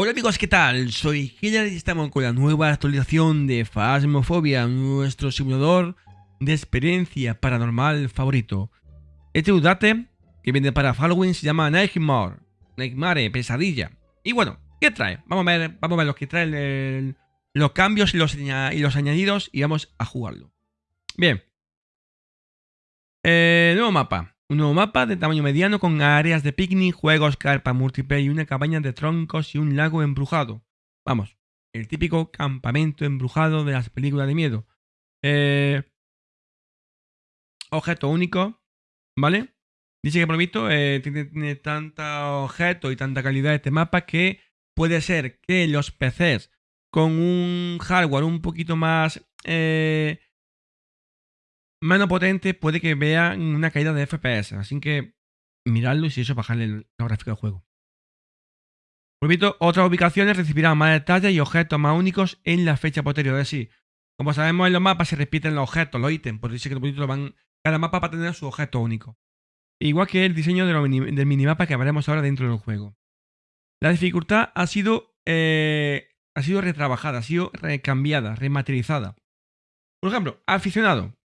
Hola amigos, ¿qué tal? Soy Hillary y estamos con la nueva actualización de Phasmophobia, nuestro simulador de experiencia paranormal favorito. Este update que viene para Halloween se llama Nightmare, Nightmare, pesadilla. Y bueno, ¿qué trae? Vamos a ver, vamos a ver lo que trae los cambios y los, añadidos y vamos a jugarlo. Bien. Eh, nuevo mapa. Un nuevo mapa de tamaño mediano con áreas de picnic, juegos, carpa múltiple y una cabaña de troncos y un lago embrujado. Vamos, el típico campamento embrujado de las películas de miedo. Eh, objeto único, ¿vale? Dice que por visto eh, tiene, tiene tanta objeto y tanta calidad este mapa que puede ser que los PCs con un hardware un poquito más eh, menos potente puede que vean una caída de FPS. Así que miradlo y si eso bajarle la gráfica del juego. Repito, otras ubicaciones recibirán más detalles y objetos más únicos en la fecha posterior. Es decir, como sabemos en los mapas se repiten los objetos, los ítems, por eso que van, cada mapa va a tener su objeto único. Igual que el diseño del minimapa que veremos ahora dentro del juego. La dificultad ha sido, eh, ha sido retrabajada, ha sido recambiada, rematerializada. Por ejemplo, aficionado.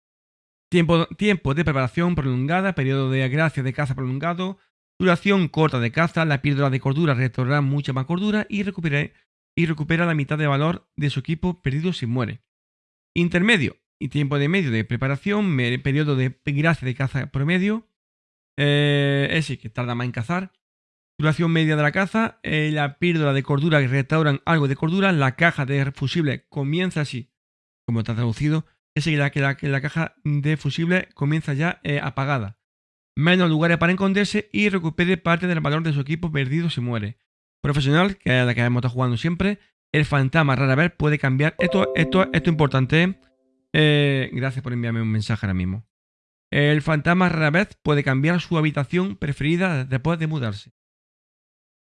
Tiempo, de preparación prolongada, periodo de gracia de caza prolongado, duración corta de caza, la píldora de cordura restaurará mucha más cordura y recupera, y recupera la mitad de valor de su equipo perdido si muere. Intermedio y tiempo de medio de preparación, periodo de gracia de caza promedio, eh, es que tarda más en cazar. Duración media de la caza, eh, la píldora de cordura que restauran algo de cordura, la caja de fusible comienza así, como está traducido, es que la, que la, caja de fusible comienza ya eh, apagada. Menos lugares para esconderse y recupere parte del valor de su equipo perdido si muere. Profesional, que es la que hemos estado jugando siempre. El fantasma rara vez puede cambiar. Esto, esto, esto es importante. Eh, gracias por enviarme un mensaje ahora mismo. El fantasma rara vez puede cambiar su habitación preferida después de mudarse.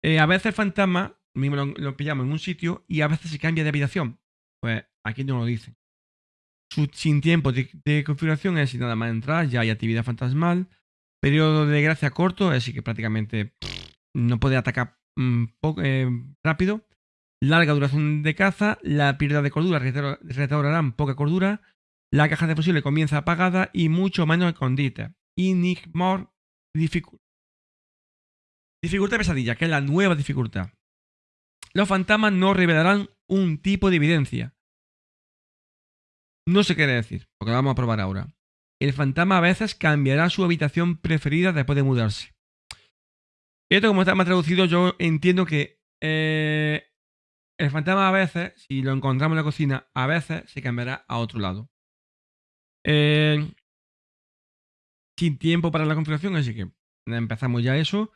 Eh, a veces el fantasma mismo lo, pillamos en un sitio y a veces se cambia de habitación. Pues aquí no lo dicen sin tiempo de, configuración, es nada más entrar, ya hay actividad fantasmal. Periodo de gracia corto, decir, que prácticamente no puede atacar mm, eh, rápido. Larga duración de caza, la pérdida de cordura restaurarán poca cordura. La caja de fusible comienza apagada y mucho menos escondite. more difficult. Dificultad pesadilla, que es la nueva dificultad. Los fantasmas no revelarán un tipo de evidencia. No sé qué decir, porque lo vamos a probar ahora. El fantasma a veces cambiará su habitación preferida después de mudarse. Esto como está más traducido, yo entiendo que eh, el fantasma a veces, si lo encontramos en la cocina, a veces se cambiará a otro lado. Eh, sin tiempo para la configuración, así que empezamos ya eso.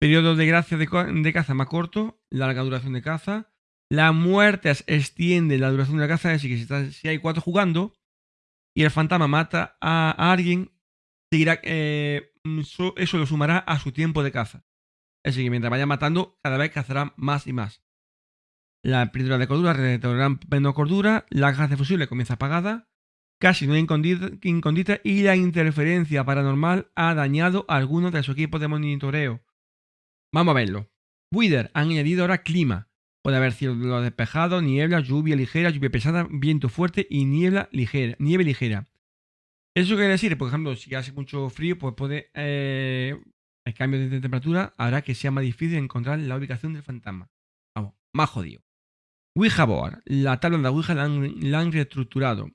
Periodo de gracia de, de caza más corto, larga duración de caza, la muerte extiende la duración de la caza, es decir, que si, hay cuatro jugando y el fantasma mata a, alguien, eh, eso, lo sumará a su tiempo de caza. Es decir, que mientras vaya matando, cada vez cazará más y más. La píldora de cordura retornará menos cordura, la caja de fusible comienza apagada, casi no hay incondita y la interferencia paranormal ha dañado a algunos de su equipo de monitoreo. Vamos a verlo. Wither han añadido ahora clima. Puede haber cielo despejado, niebla, lluvia ligera, lluvia pesada, viento fuerte y niebla ligera, nieve ligera. Eso quiere decir, por ejemplo, si hace mucho frío, pues puede. Eh, el cambio de temperatura hará que sea más difícil encontrar la ubicación del fantasma. Vamos, más jodido. Ouija Board. La tabla de la Ouija la han, reestructurado.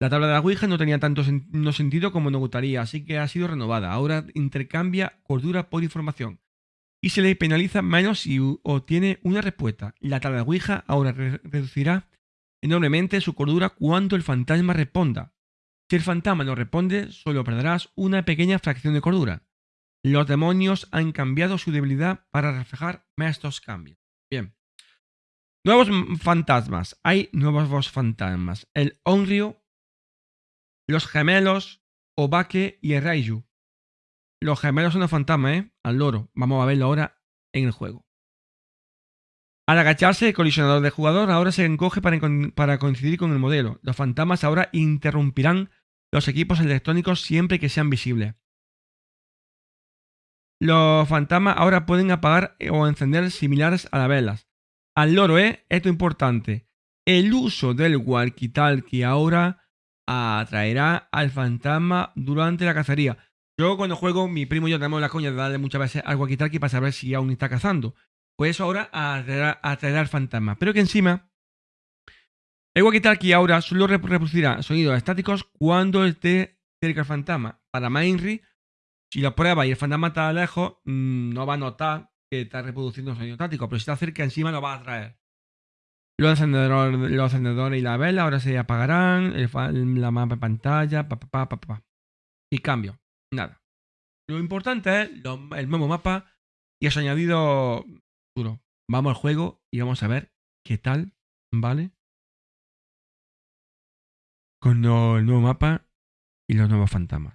La tabla de la Ouija no tenía tanto sentido como nos gustaría, así que ha sido renovada. Ahora intercambia cordura por información y se le penaliza menos si obtiene una respuesta. La Ouija ahora reducirá enormemente su cordura cuando el fantasma responda. Si el fantasma no responde, solo perderás una pequeña fracción de cordura. Los demonios han cambiado su debilidad para reflejar estos cambios. Bien. Nuevos fantasmas. Hay nuevos fantasmas. El Onryo, los gemelos, Obake y el Raiju. Los gemelos son los fantasmas, ¿eh? Al loro. Vamos a verlo ahora en el juego. Al agacharse, el colisionador de jugador ahora se encoge para, coincidir con el modelo. Los fantasmas ahora interrumpirán los equipos electrónicos siempre que sean visibles. Los fantasmas ahora pueden apagar o encender similares a las velas. al loro, ¿eh? Esto es importante. El uso del walkie-talkie ahora atraerá al fantasma durante la cacería. Yo cuando juego, mi primo y yo tenemos la coña de darle muchas veces al walkie-talkie para saber si aún está cazando. Pues eso ahora atraerá, al fantasma. Pero que encima, el walkie-talkie ahora solo reproducirá sonidos estáticos cuando esté cerca del fantasma. Para Mainry, si lo prueba y el fantasma está lejos, mm, no va a notar que está reproduciendo sonido estático. Pero si está cerca, encima lo va a atraer. Los encendedores, y la vela ahora se apagarán. la mapa en pantalla. Pa, pa, pa, y cambio. Nada. Lo importante es el nuevo mapa y has añadido duro. Vamos al juego y vamos a ver qué tal, ¿vale? Con el nuevo mapa y los nuevos fantasmas.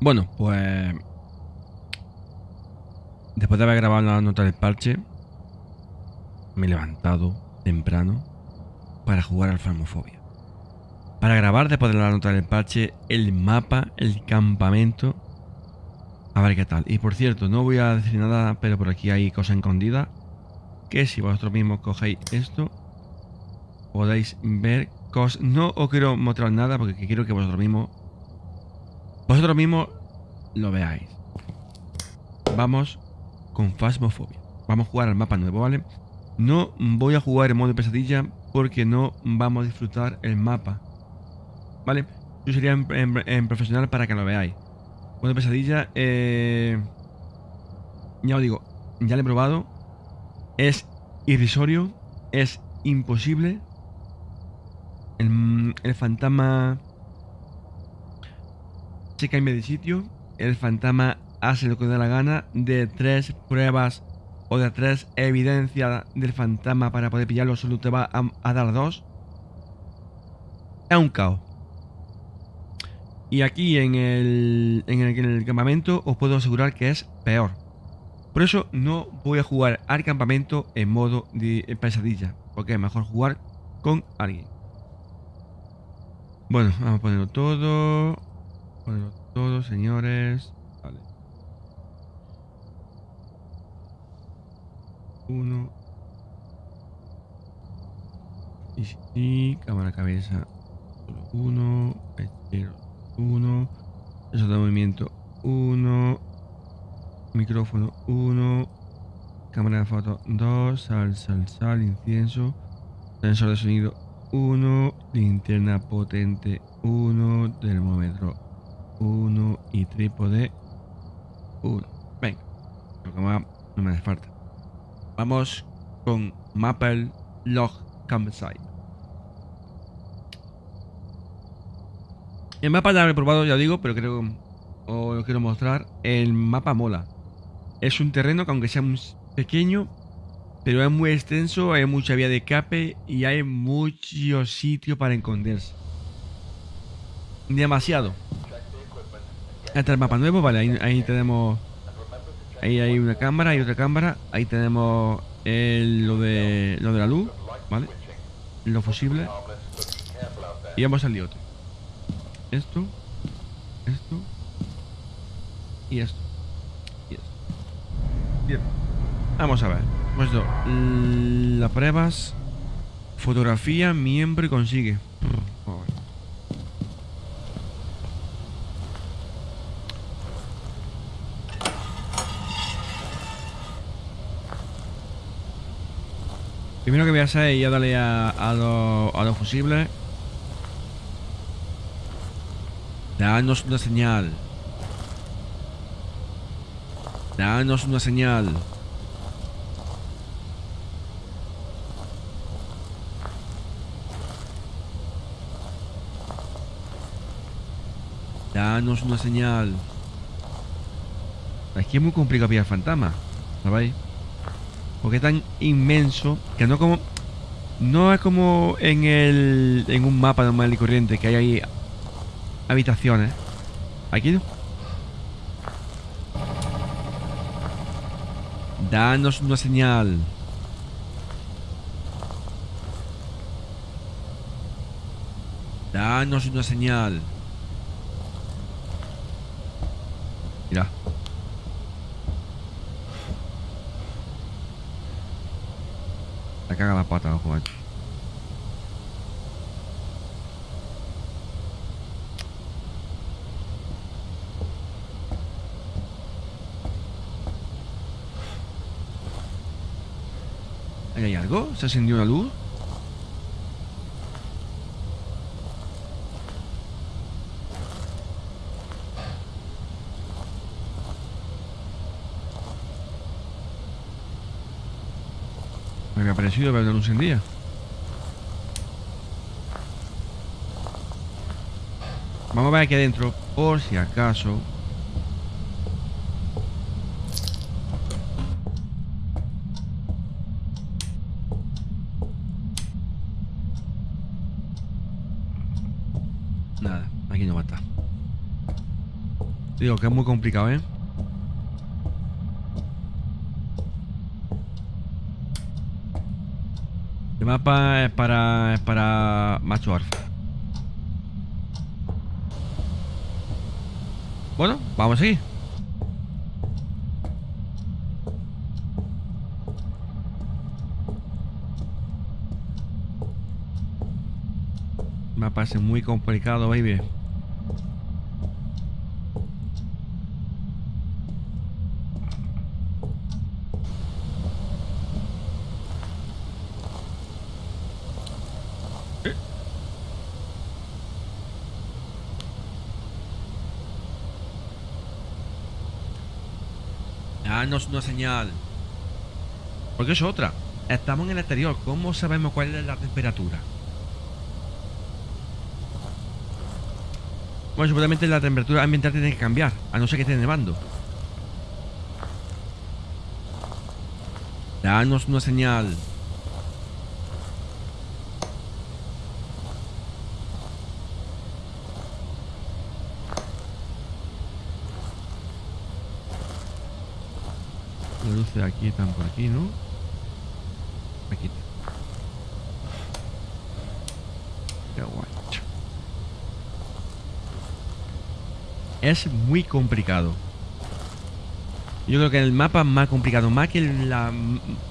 Bueno, pues... Después de haber grabado la nota del parche, me he levantado temprano para jugar al Farmofobia. Para grabar después de la nota del parche el mapa, el campamento. A ver qué tal. Y por cierto, no voy a decir nada, pero por aquí hay cosa escondida. Que si vosotros mismos cogéis esto, podéis ver cosas. No os quiero mostrar nada porque quiero que vosotros mismos, vosotros mismos lo veáis. Vamos con Phasmophobia. Vamos a jugar al mapa nuevo, ¿vale? No voy a jugar en modo pesadilla porque no vamos a disfrutar el mapa. ¿Vale? Yo sería en, profesional para que lo veáis. Modo pesadilla, eh, ya os digo, ya lo he probado. Es irrisorio, es imposible. El, el fantasma se cambia de sitio. El fantasma hace lo que da la gana de tres pruebas o de tres evidencias del fantasma para poder pillarlo solo te va a, dar dos. Es un caos. Y aquí en el, en el, campamento os puedo asegurar que es peor. Por eso no voy a jugar al campamento en modo de eh, pesadilla, porque es mejor jugar con alguien. Bueno, vamos a ponerlo todo. Ponerlo todo, señores. Vale. Uno. Y, y cámara cabeza. Uno. Espero. 1, sensor de movimiento. 1, micrófono. 1, cámara de foto. 2, sal, sal, sal, incienso, sensor de sonido. 1, linterna potente. 1, termómetro. 1 y trípode. 1. Venga, lo que más no me hace falta. Vamos con Maple Log Campsite. El mapa ya lo he probado, ya digo, pero creo o lo quiero mostrar. El mapa mola. Es un terreno que aunque sea pequeño, pero es muy extenso, hay mucha vía de escape y hay mucho sitio para esconderse. Demasiado. Este el mapa nuevo, vale, ahí, tenemos Ahí hay una cámara, hay otra cámara. Ahí tenemos lo, de, lo de la luz, ¿vale? Lo fusible. Y vamos al otro. Esto, esto y esto. Y esto. Bien. Vamos a ver. Pues esto, las pruebas, fotografía, miembro y consigue. Primero que voy a hacer es ya darle a, los fusibles. Danos una señal. Danos una señal. Danos una señal. Que es muy complicado pillar fantasma. ¿Sabéis? Porque es tan inmenso que no como... No es como en el... En un mapa normal y corriente que hay ahí habitaciones. Aquí no. Danos una señal. Danos una señal. Mira. La caga la pata, ojo, algo? ¿Se encendió una luz? Me había parecido ver una luz encendida. Vamos a ver aquí adentro, por si acaso. Nada, aquí no va a estar. Digo que es muy complicado, ¿eh? El mapa es para, es para macho. Bueno, vamos a seguir. Me parece muy complicado, baby. Danos una señal. Porque es otra. Estamos en el exterior. ¿Cómo sabemos cuál es la temperatura? Bueno, supuestamente la temperatura ambiental tiene que cambiar, a no ser que esté nevando. Danos una señal. Aquí están por aquí, ¿no? Aquí. Qué guay. Es muy complicado. Yo creo que el mapa es más complicado, más que la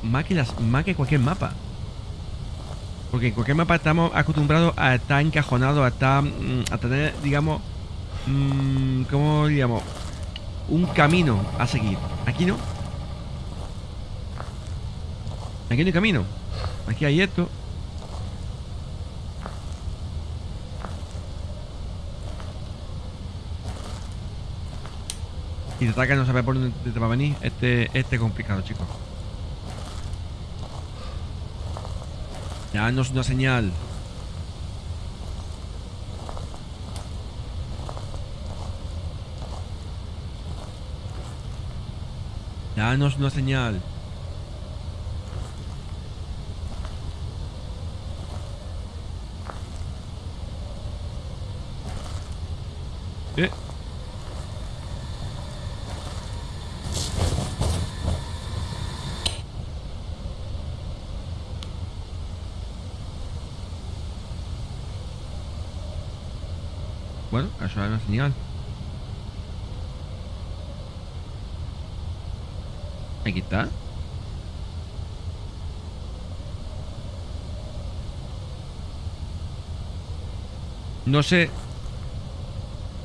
más que las más que cualquier mapa. Porque en cualquier mapa estamos acostumbrados a estar encajonados, a estar mm, a tener, digamos, mmm, ¿cómo digamos? Un camino a seguir. Aquí no. Aquí hay camino. Aquí hay esto. Y te ataca no sabe por dónde te va a venir. Este, este es complicado, chicos. Danos una señal. Danos una señal. Eh. Bueno, eso es una señal. Aquí está. No sé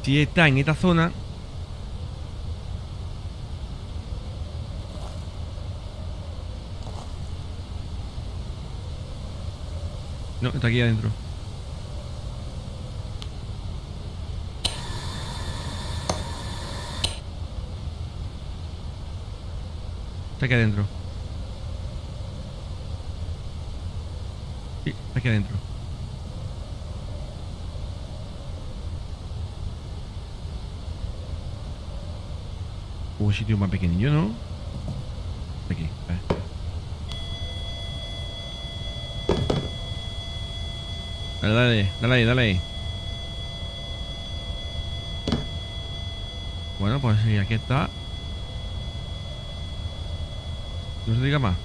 si está en esta zona. No, está aquí adentro. Está aquí adentro. Sí, está aquí adentro. Un sitio más pequeño, ¿no? Aquí, a ver. Dale, dale, dale ahí, dale ahí. Bueno, pues sí, aquí está. No se diga más.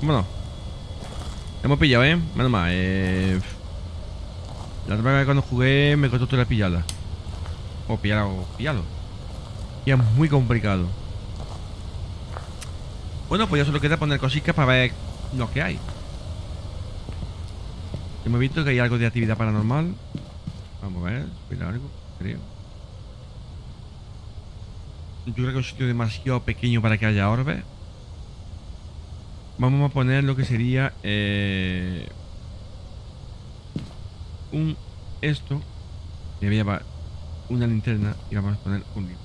Vámonos. Hemos pillado, ¿eh? Menos mal. Eh... La otra vez cuando jugué me costó toda la pillada. O pillar o. Y es muy complicado. Bueno, pues ya solo queda poner cositas para ver lo que hay. Hemos visto que hay algo de actividad paranormal. Vamos a ver, espera algo, creo. Yo creo que es un sitio demasiado pequeño para que haya orbes. Vamos a poner lo que sería eh, un esto. Y voy a llevar una linterna y vamos a poner un libro.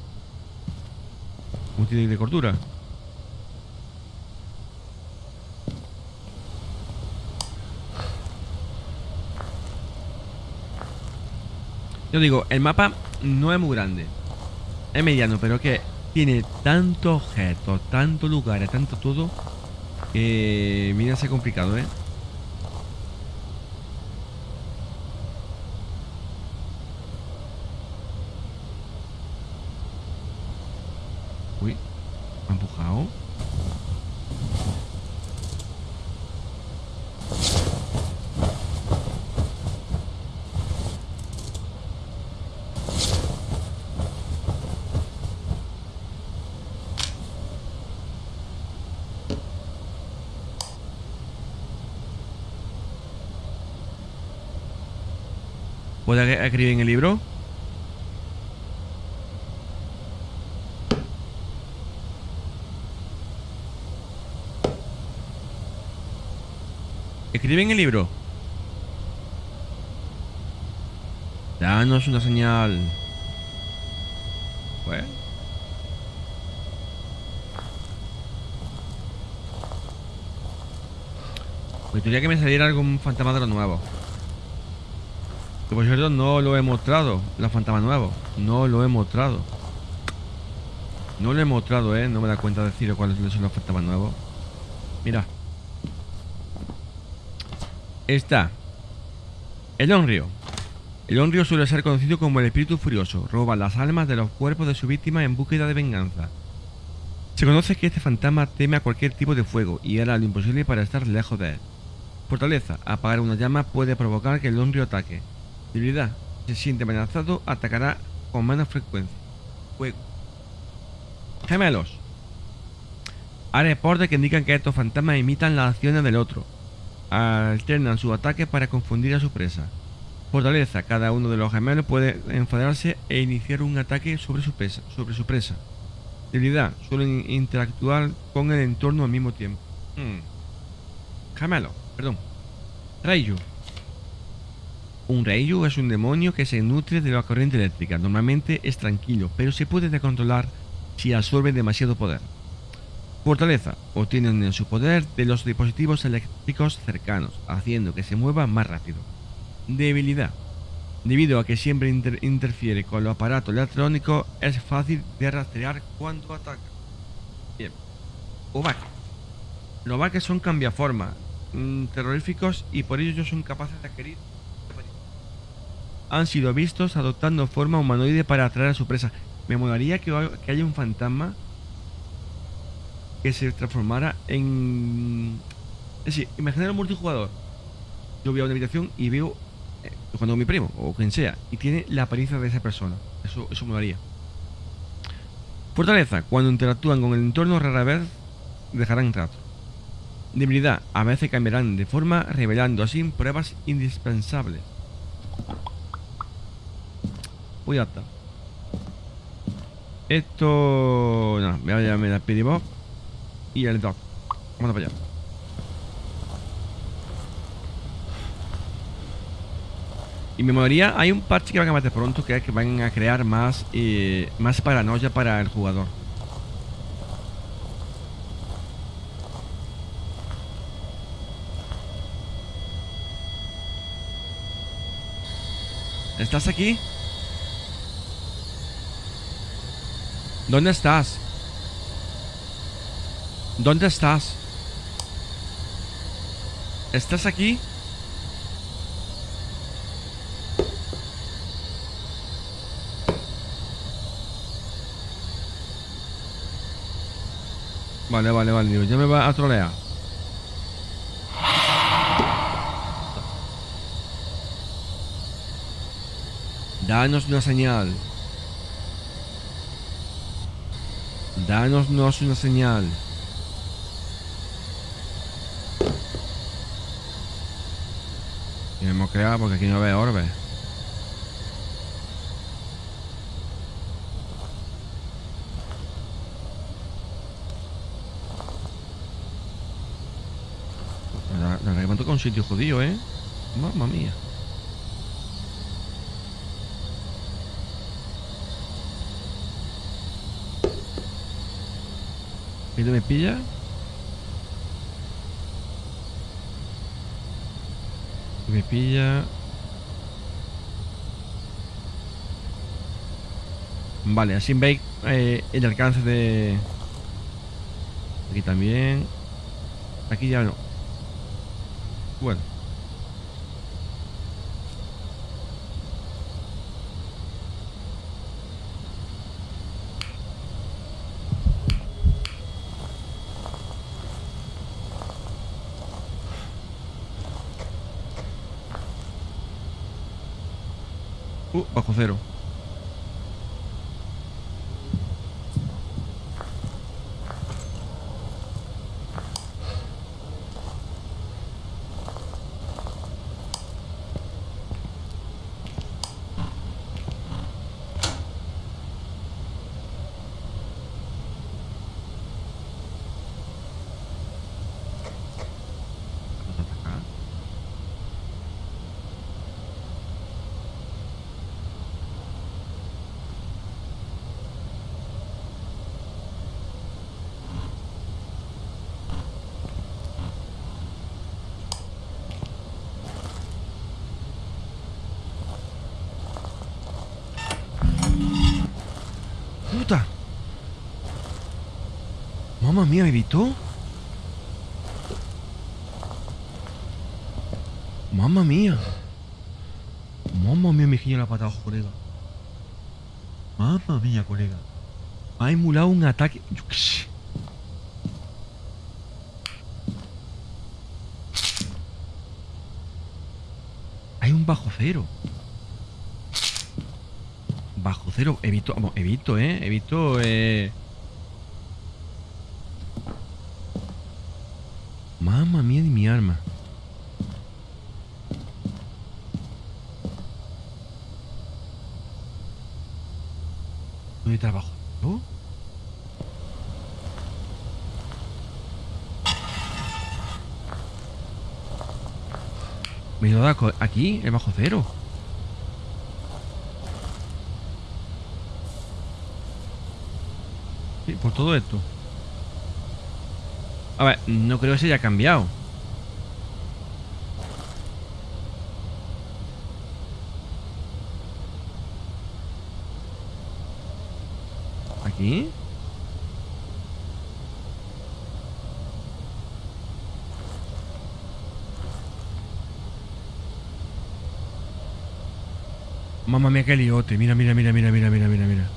Un tiene de cordura. Yo digo, el mapa no es muy grande. Es mediano, pero que tiene tantos objetos, tantos lugares, tanto todo, que mira, ser complicado, ¿eh? Uy, me ha empujado. ¿Puedo escribir en el libro? Escribe en el libro. Danos una señal. Bueno. Me gustaría que me saliera algún fantasma de lo nuevo. Que por cierto no lo he mostrado, los fantasmas nuevos. No lo he mostrado. No lo he mostrado, eh. No me da cuenta de decir cuáles son los fantasmas nuevos. Mira. Está. El Onryo. El Onryo suele ser conocido como el espíritu furioso. Roba las almas de los cuerpos de su víctima en búsqueda de venganza. Se conoce que este fantasma teme a cualquier tipo de fuego y hará lo imposible para estar lejos de él. Fortaleza. Apagar una llama puede provocar que el Onryo ataque. Debilidad. Se siente amenazado, atacará con menos frecuencia. Fuego. Gemelos. Hay reportes que indican que estos fantasmas imitan las acciones del otro. Alternan sus ataques para confundir a su presa. Fortaleza. Cada uno de los gemelos puede enfadarse e iniciar un ataque sobre su presa. Sobre. Debilidad. Suelen interactuar con el entorno al mismo tiempo. Gemelo. Perdón. Rayo. Un Reiju es un demonio que se nutre de la corriente eléctrica. Normalmente es tranquilo, pero se puede descontrolar si absorbe demasiado poder. Fortaleza. Obtienen en su poder de los dispositivos eléctricos cercanos, haciendo que se mueva más rápido. Debilidad. Debido a que siempre interfiere con los aparatos electrónicos, es fácil de rastrear cuando ataca. Bien. Obake. Los Obake son cambiaformas, mmm, terroríficos y por ello son capaces de adquirir han sido vistos adoptando forma humanoide para atraer a su presa. Me molaría que, haya un fantasma que se transformara en... Es decir, imaginar un multijugador. Yo voy a una habitación y veo eh, cuando mi primo o quien sea y tiene la apariencia de esa persona. Eso, eso molaría. Fortaleza. Cuando interactúan con el entorno rara vez dejarán rastro. Debilidad. A veces cambiarán de forma revelando así pruebas indispensables. Uy, está. Esto... No, voy a llamarme el Speedy y el Dog. Vamos para allá. Y me moriría, hay un parche que van a meter pronto que es que van a crear más, eh, más paranoia para el jugador. ¿Estás aquí? ¿Dónde estás? ¿Dónde estás? ¿Estás aquí? Vale, vale, vale, ya me va a trolear. Danos una señal. Danos una señal. Y hemos creado porque aquí no ve orbe. Me remonto con un sitio judío, ¿eh? Mamma mía. ¿Y me pilla? Me pilla. Vale, así veis eh, el alcance de. Aquí también. Aquí ya no. Bueno. Uh, bajo cero. Vamos a atacar. ¡Puta! Mamma mía, ¿me evitó? Mamma mía. Mamma mía, guiño la pata abajo, colega. Mamma mía, colega. Ha emulado un ataque. Hay un bajo cero. Bajo cero. He visto, vamos, he visto, eh. He visto, eh. Mía de mi arma. ¿Dónde trabajo? ¿No? Me he ido a co- aquí, el bajo cero. Sí, por todo esto. A ver, no creo que se haya cambiado. ¿Aquí? Mamma mía, qué liote. Mira, mira, mira, mira, mira, mira, mira, mira.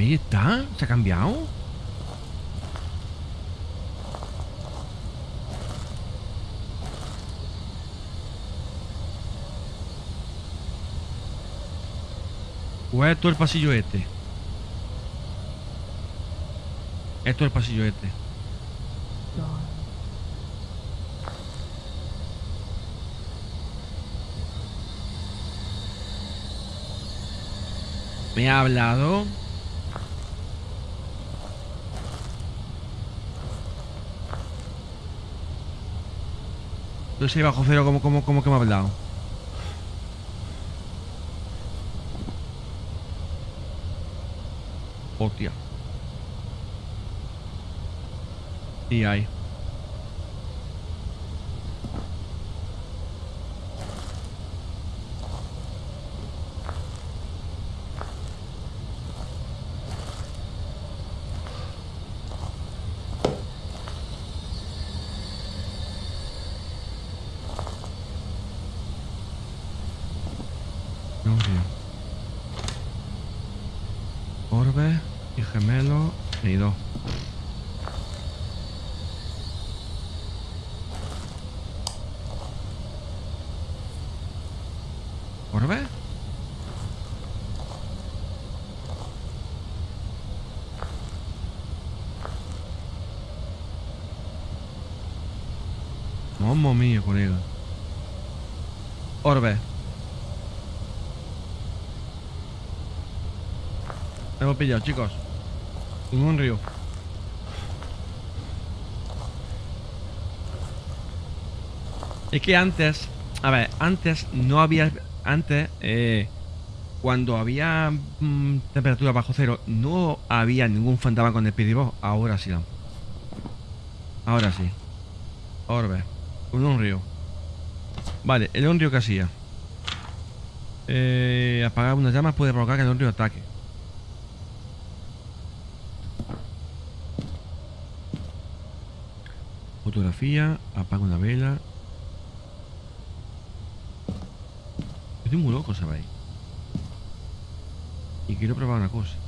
Ahí está. ¿Se ha cambiado? ¿O es todo el pasillo este? Esto es el pasillo este. Me ha hablado. Yo sé bajo cero como, como, como que me ha hablado. Hostia. Y hay. No, tío. Orbe. Gemelo y dos. ¿Orbe? Mamma mía, colega. Orbe. Hemos pillado, chicos. En un río. Es que antes, a ver, antes no había, antes, eh, cuando había mm, temperatura bajo cero, no había ningún fantasma con el pidibos. Ahora sí. Ahora sí. Orbe. En un río. Vale, el río que hacía. Eh, apagar unas llamas puede provocar que el río ataque. Apaga una vela. Estoy muy loco, ¿sabéis? Y quiero probar una cosa.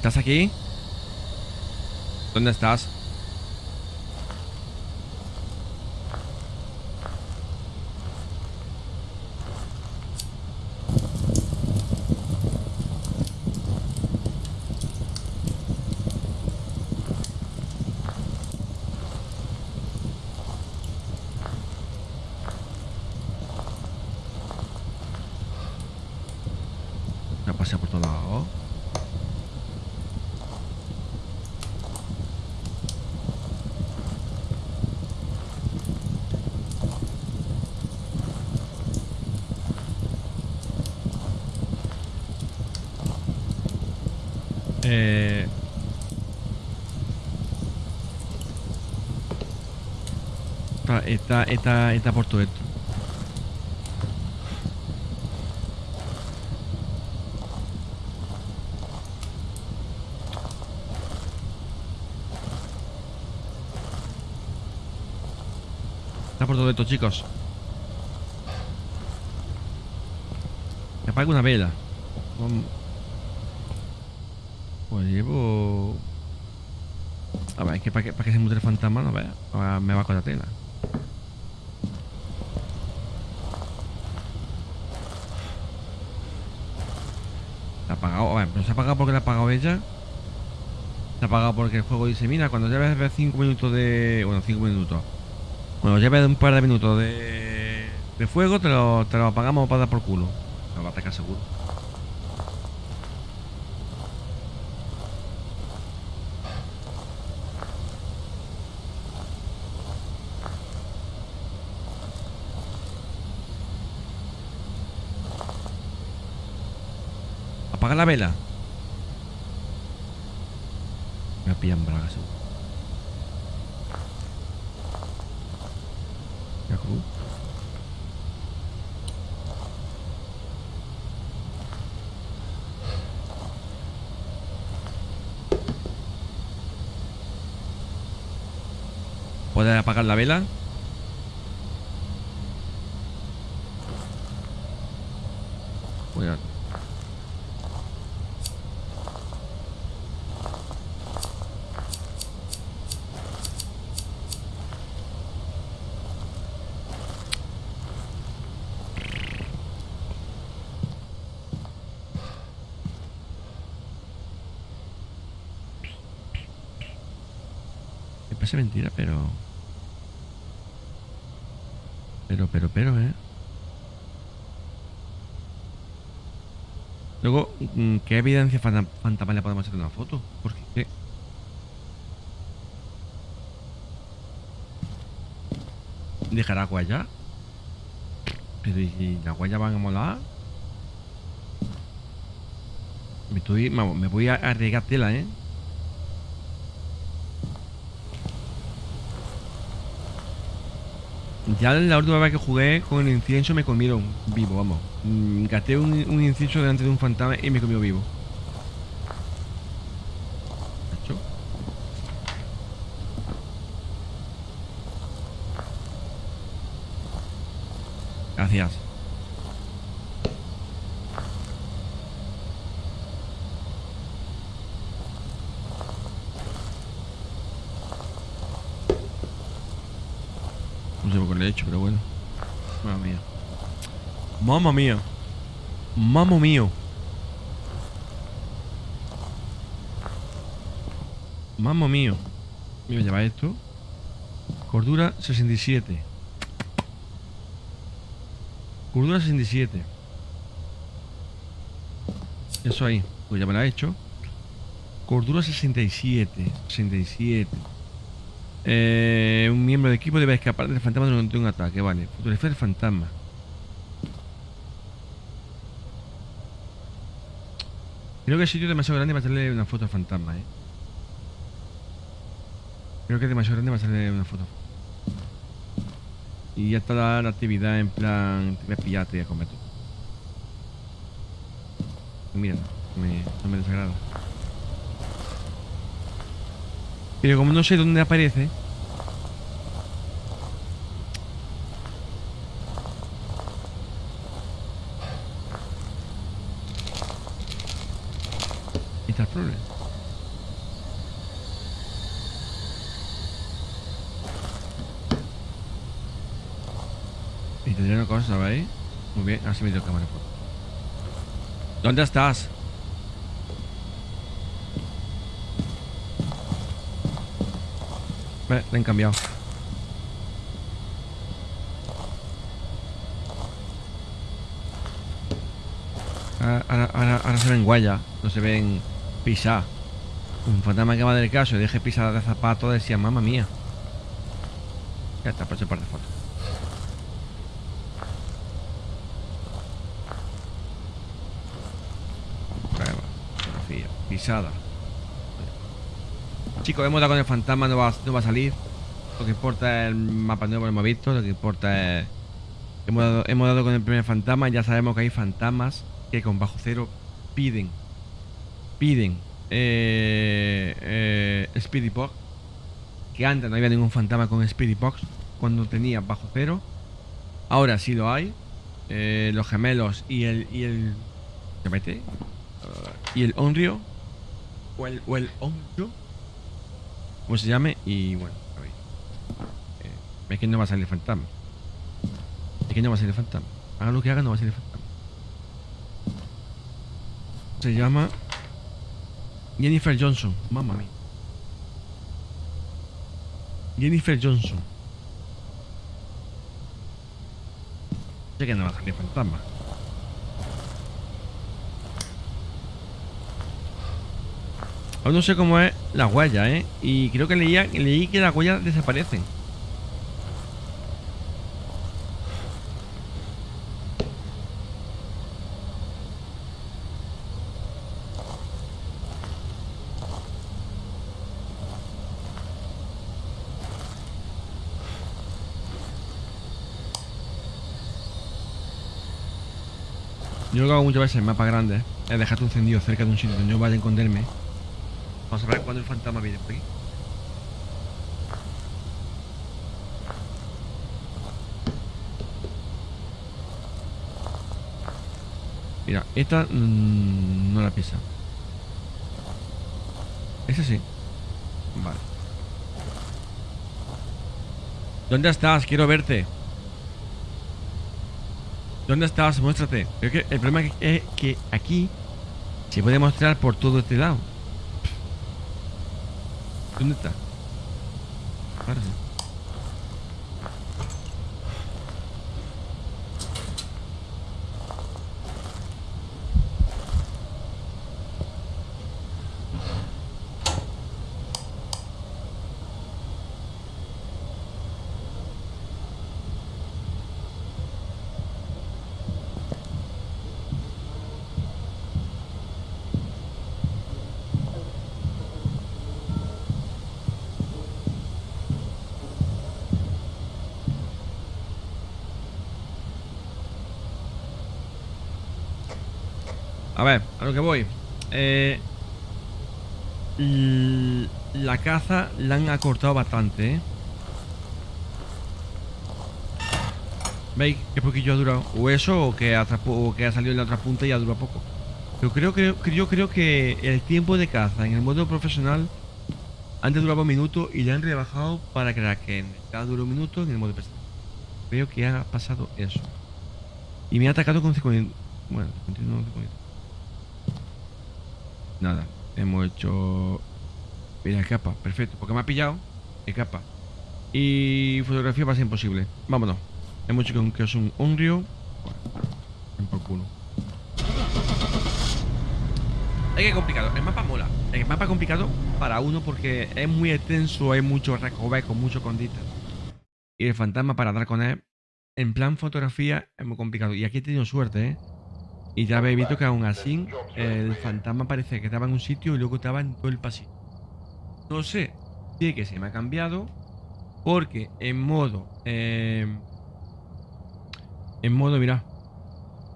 ¿Estás aquí? ¿Dónde estás? Ha pasado por todos lados. Eh... Está, está, está, por todo esto. Está por todo esto, chicos. Me apaga una vela. Pues llevo... A ver, es que para que, para que se mute el fantasma, no vea. Ahora me va con la tela. Se ha apagado, a ver, pero se ha apagado porque la ha apagado ella. Se ha apagado porque el juego dice, mira, cuando lleves 5 minutos de... Bueno, 5 minutos. Bueno, lleves un par de minutos de... De fuego, te lo, te lo apagamos para dar por culo. Me va a atacar seguro. Apaga la vela. Me pillan bragas. seguro. Ya, cruz. ¿Puedes apagar la vela? Voy a... Me parece mentira, pero... Pero, pero, pero, ¿eh? Luego, mm, ¿qué evidencia fanta- fantasmal le podemos hacer una foto? Porque, ¿qué? ¿Dejar agua ya? Pero ¿y si las huellas van a molar? Me estoy... Me voy a arriesgar tela, ¿eh? Ya la última vez que jugué con el incienso me comieron vivo, vamos. Mm, Gasté un, un incienso delante de un fantasma y me comió vivo. Gracias. No sé por qué lo he hecho, pero bueno. Mamma mía. Mamma mía. Mamma mío. Mamma mío. Mira, lleva esto. Cordura 67. Cordura 67. Eso ahí. Pues ya me lo ha hecho. Cordura 67. 67. Eh, un miembro de equipo debe escapar del fantasma durante un ataque. Vale. Fotografía del fantasma. Creo que el sitio es demasiado grande para hacerle una foto al fantasma, eh. Creo que es demasiado grande para hacerle una foto. Y ya está la, la actividad en plan. Te voy a pillar, te voy a comer tú. Mira, no me, no me desagrada. Pero como no sé dónde aparece. Ahí está el problema. Y Muy bien, así me dio cámara. ¿Dónde estás? Ve, le han cambiado. Ahora, se ven guayas, no se ven pisar. Un fantasma que va del caso y deje pisar de zapato decía, mamá mía. Ya está, pues par de fotos. Prueba, Chicos, hemos dado con el fantasma, no va, no va a salir. Lo que importa es el mapa nuevo que hemos visto. Lo que importa es. Hemos dado, hemos dado con el primer fantasma. Ya sabemos que hay fantasmas que con bajo cero piden. Piden. Eh, eh, Speedy Box. Que antes no había ningún fantasma con Speedy Box. Cuando tenía bajo cero. Ahora sí lo hay. Eh, los gemelos y el. Y el. ¿Qué mete? Y el Onryo. O el, o el Onryo como se llame y bueno, a ver. Eh, es que no va a salir el fantasma. Es que no va a salir el fantasma. Haga lo que haga, no va a salir el fantasma. Se llama Jennifer Johnson. Mamma mía. Jennifer Johnson. Sé que no va a salir fantasma. Aún no sé cómo es la huella, ¿eh? Y creo que leía, leí que las huellas desaparecen. Yo lo que hago muchas veces en mapas grandes es dejarte encendido cerca de un sitio donde yo vaya a esconderme Vamos a ver cuándo el fantasma viene por aquí. Mira, esta mmm, no la pisa. Esa sí. Vale. ¿Dónde estás? Quiero verte. ¿Dónde estás? Muéstrate. El problema es que aquí se puede mostrar por todo este lado. ¿Dónde está? Ahora sí. a ver, lo que voy. Eh, la caza la han acortado bastante, ¿eh? ¿Veis qué poquillo ha durado? O eso, o que ha, que salido en la otra punta y ha durado poco. Pero creo, que yo creo que el tiempo de caza en el modo profesional antes duraba un minuto y le han rebajado para que en cada duro un minuto en el modo personal. Creo que ha pasado eso. Y me ha atacado con 50. Bueno, 59, 50. Nada, hemos hecho. Mira, capa, perfecto. Porque me ha pillado. capa. Y fotografía va a ser imposible. Vámonos. Hemos hecho que es un Unreal. Bueno, por culo. Es que complicado. El mapa mola. El mapa complicado para uno porque es muy extenso, hay mucho recovecos, mucho condita. Y el fantasma para dar con él, en plan fotografía, es muy complicado. Y aquí he tenido suerte, ¿eh? Y ya habéis visto que aún así el fantasma parece que estaba en un sitio y luego estaba en todo el pasillo. No sé si que se me ha cambiado porque en modo... Eh, en modo, mira.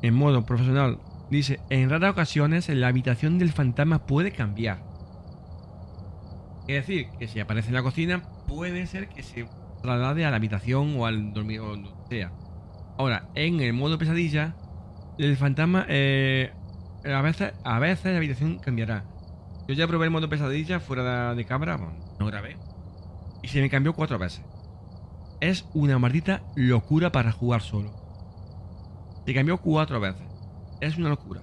En modo profesional dice, en raras ocasiones la habitación del fantasma puede cambiar. Es decir, que si aparece en la cocina, puede ser que se traslade a la habitación o al dormir o donde sea. Ahora, en el modo pesadilla, el fantasma, eh, a, veces, a veces la habitación cambiará. Yo ya probé el modo pesadilla fuera de, cámara, no grabé. Y se me cambió cuatro veces. Es una maldita locura para jugar solo. Se cambió cuatro veces. Es una locura.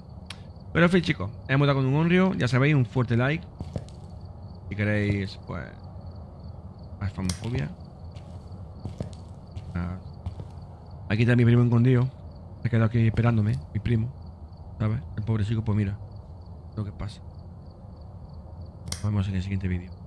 Pero en fin, chicos, hemos dado con un honrio. Ya sabéis, un fuerte like. Si queréis, pues. Más famofobia. Ah. Aquí está mi primo escondido. Se ha quedado aquí esperándome, mi primo. ¿Sabes? El pobre chico, pues mira. Lo que pasa. Nos vemos en el siguiente vídeo.